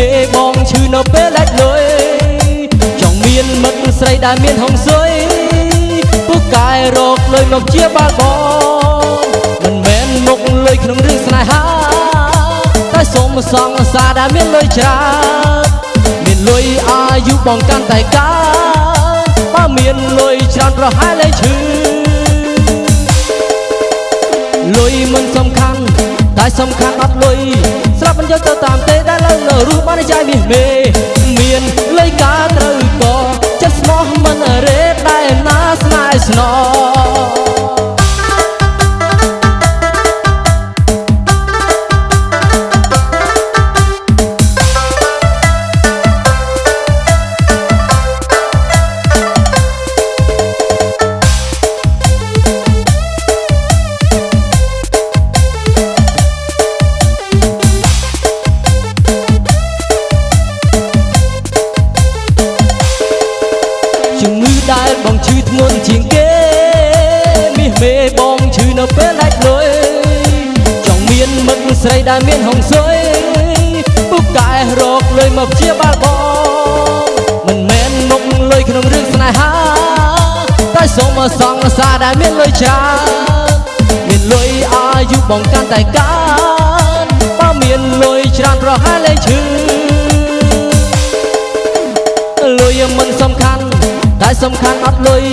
នៅពេលដាច់លុយចង់មានមិត្តស្រីដែលមានហុងស៊ុយពូកែរកលុយមកជាបាល់បងមិនមែនមុខលុយក្នុងរឿងស្នេហាតែសូមសងសារដែលមានលុយច្រើនមានលុយអាយុបងកាន់តែកើនបើមានលុយច្រើនប្រហែលលែងឈឺលុយមិនសំខាន់តែ សំខាន់អត់លុយស្រាប់មិនយកទៅតាមទេដែលលើនៅរស់បានចាយមាសមេ ជំងឺដែលបងឈឺធ្ងន់ជាងគេមាសមេបងឈឺនៅពេលដាច់លុយចង់មានមិត្តស្រីដែលមានហុងស៊ុយពុកកែរកលុយមកជាបាល់បងមិនមែនមុខលុយក្នុងរឿងស្នេហាតែសូមសងសារដែលមានលុយច្រើនមានលុយអាយុបងកាន់តែកើនបើមានលុយច្រើនប្រហែលលែងឈឺ សំខាន់អត់លុយ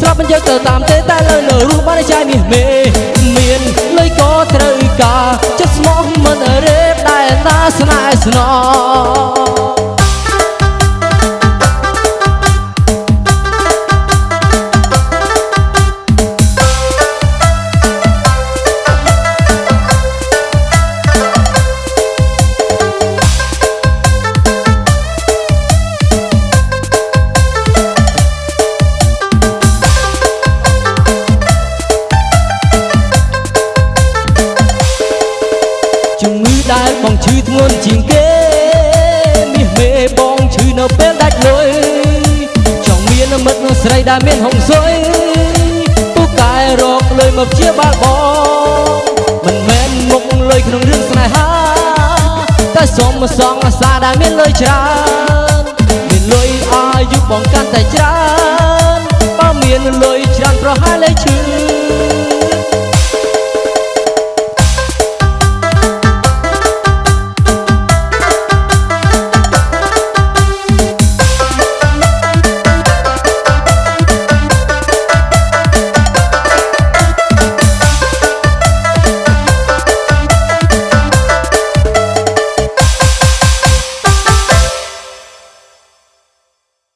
ស្រាប់មិនយកទៅតាមទេតែលើនៅរស់បានចាយមាសមេមានលុយក៏ត្រូវការចិត្តស្មោះមិនរេបដែលណាស្នេហ៍ស្នង ដែលបងឈឺធ្ងន់ជាងគេមាសមេបងឈឺនៅពេលដាច់លុយចង់មានមិត្តស្រីដែលមានហុងស៊ុយពូកែរកលុយមកជាបាល់បងមិនមែនមុខលុយក្នុងរឿងស្នេហាតែសូមសងអាសាដែលមានលុយច្រើនមានលុយអាយុបងកាន់តែច្រើនបើមានលុយច្រើនប្រហែលលែងឈឺ